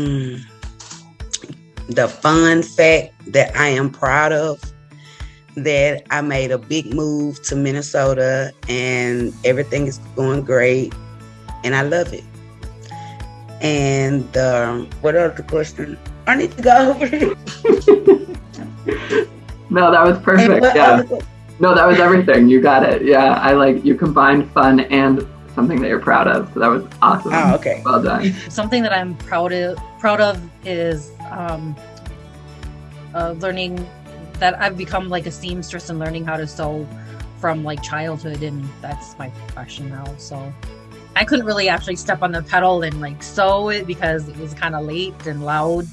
Mm. The fun fact that I am proud of that I made a big move to Minnesota and everything is going great and I love it. And um, what other question? I need to go over no, that was perfect. Yeah. No, that was everything. You got it. Yeah, I like you combined fun and something that you're proud of. So that was awesome. Oh, okay. Well done. something that I'm proud of proud of is um, uh, learning that I've become like a seamstress and learning how to sew from like childhood, and that's my profession now. So I couldn't really actually step on the pedal and like sew it because it was kind of late and loud.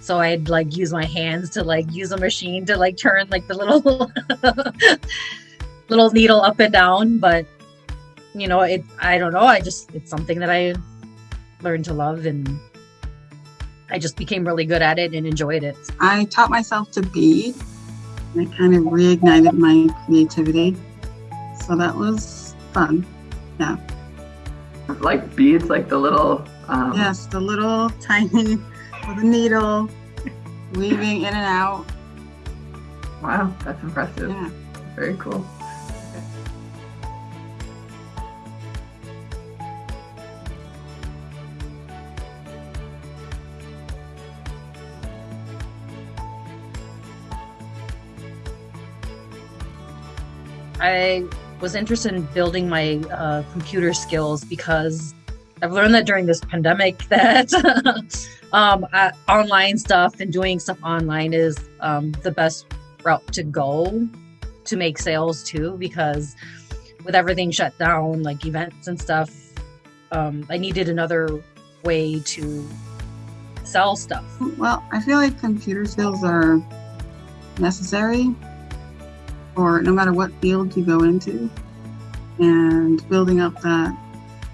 So I'd like use my hands to like use a machine to like turn like the little little needle up and down. But you know, it I don't know. I just it's something that I learned to love and I just became really good at it and enjoyed it. I taught myself to bead. I kind of reignited my creativity. So that was fun. Yeah. Like beads, like the little. Um... Yes, the little tiny with a needle, weaving in and out. Wow, that's impressive. Yeah. Very cool. I was interested in building my uh, computer skills because I've learned that during this pandemic that um, online stuff and doing stuff online is um, the best route to go to make sales too. Because with everything shut down, like events and stuff, um, I needed another way to sell stuff. Well, I feel like computer skills are necessary or no matter what field you go into. And building up that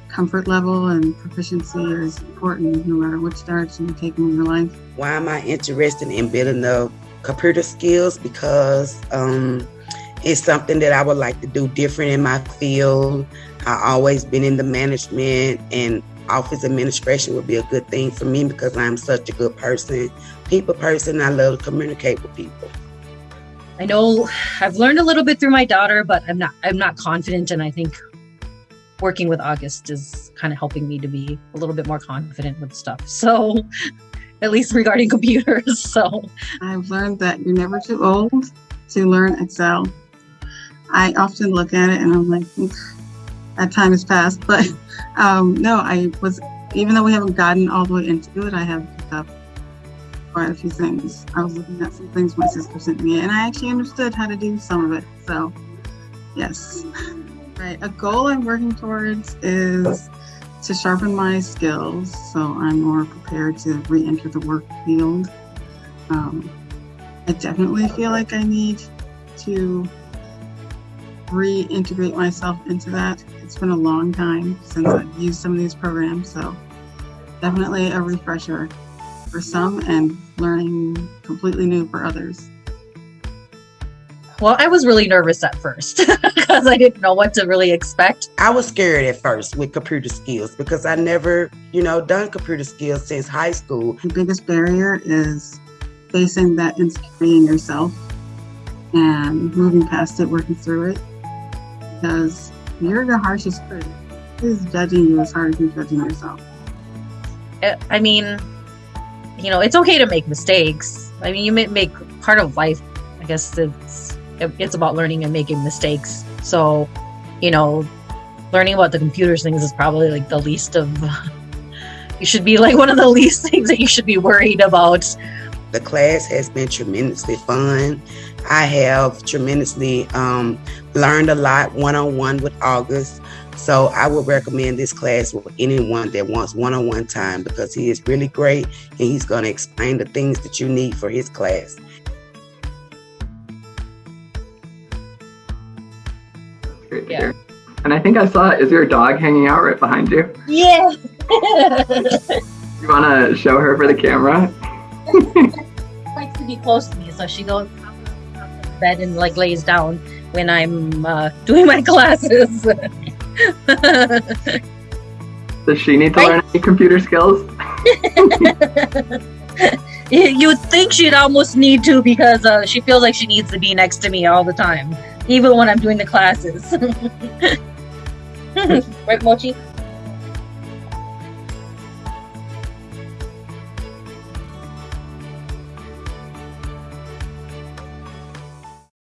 comfort level and proficiency is important no matter which direction you take in your life. Why am I interested in building the computer skills? Because um, it's something that I would like to do different in my field. I always been in the management and office administration would be a good thing for me because I'm such a good person, people person. I love to communicate with people. I know I've learned a little bit through my daughter, but I'm not I'm not confident and I think working with August is kind of helping me to be a little bit more confident with stuff. So at least regarding computers. So I've learned that you're never too old to learn Excel. I often look at it and I'm like, that time has passed. But um, no, I was, even though we haven't gotten all the way into it, I have quite a few things. I was looking at some things my sister sent me, and I actually understood how to do some of it. So, yes. Right. A goal I'm working towards is to sharpen my skills so I'm more prepared to re enter the work field. Um, I definitely feel like I need to reintegrate myself into that. It's been a long time since I've used some of these programs, so definitely a refresher for some and learning completely new for others. Well, I was really nervous at first because I didn't know what to really expect. I was scared at first with computer skills because I never, you know, done computer skills since high school. The biggest barrier is facing that insecurity in yourself and moving past it, working through it. Because you're your harshest critic. Who's judging you as hard as you're judging yourself? Eh, I mean, you know, it's okay to make mistakes. I mean, you may make part of life. I guess it's it's about learning and making mistakes. So, you know, learning about the computers things is probably like the least of. you should be like one of the least things that you should be worried about. The class has been tremendously fun. I have tremendously um, learned a lot one on one with August. So I would recommend this class with anyone that wants one-on-one time because he is really great and he's going to explain the things that you need for his class. Yeah. And I think I saw, is your dog hanging out right behind you? Yeah. you want to show her for the camera? likes close to me, so she goes bed and like lays down when I'm uh, doing my classes. Does she need to learn any computer skills? You'd think she'd almost need to because uh, she feels like she needs to be next to me all the time, even when I'm doing the classes. right, Mochi?